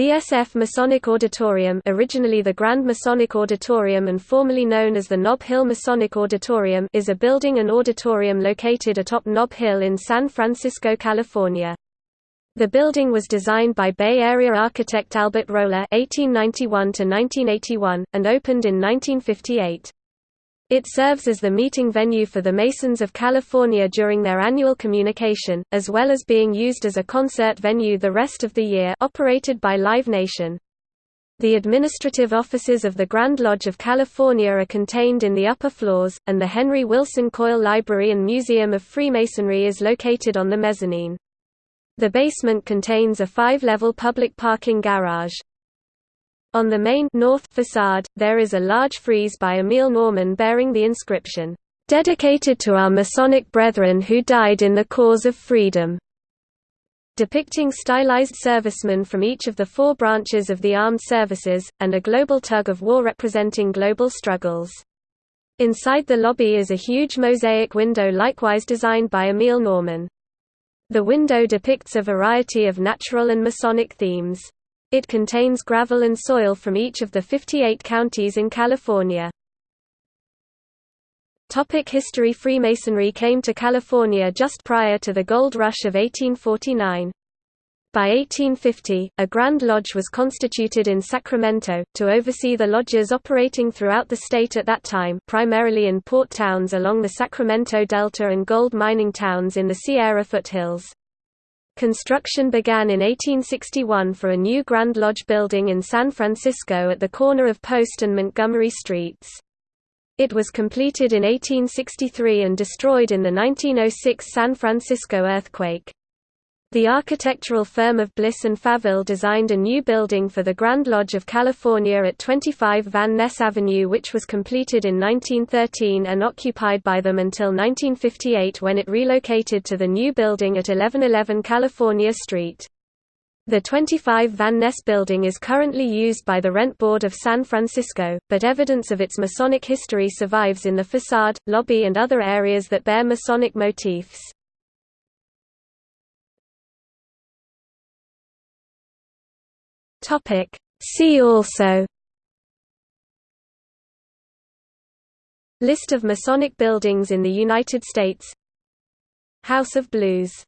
The SF Masonic Auditorium originally the Grand Masonic Auditorium and formerly known as the Nob Hill Masonic Auditorium is a building and auditorium located atop Nob Hill in San Francisco, California. The building was designed by Bay Area architect Albert Roller (1891–1981) and opened in 1958. It serves as the meeting venue for the Masons of California during their annual communication, as well as being used as a concert venue the rest of the year operated by Live Nation. The administrative offices of the Grand Lodge of California are contained in the upper floors, and the Henry Wilson Coyle Library and Museum of Freemasonry is located on the mezzanine. The basement contains a five-level public parking garage. On the main north facade, there is a large frieze by Emil Norman bearing the inscription, "...dedicated to our Masonic brethren who died in the cause of freedom." depicting stylized servicemen from each of the four branches of the armed services, and a global tug of war representing global struggles. Inside the lobby is a huge mosaic window likewise designed by Emil Norman. The window depicts a variety of natural and Masonic themes. It contains gravel and soil from each of the 58 counties in California. Topic history Freemasonry came to California just prior to the gold rush of 1849. By 1850, a Grand Lodge was constituted in Sacramento, to oversee the lodges operating throughout the state at that time primarily in port towns along the Sacramento Delta and gold mining towns in the Sierra foothills. Construction began in 1861 for a new Grand Lodge building in San Francisco at the corner of Post and Montgomery Streets. It was completed in 1863 and destroyed in the 1906 San Francisco earthquake. The architectural firm of Bliss and Faville designed a new building for the Grand Lodge of California at 25 Van Ness Avenue which was completed in 1913 and occupied by them until 1958 when it relocated to the new building at 1111 California Street. The 25 Van Ness building is currently used by the Rent Board of San Francisco, but evidence of its Masonic history survives in the facade, lobby and other areas that bear Masonic motifs. Topic. See also. List of Masonic buildings in the United States. House of Blues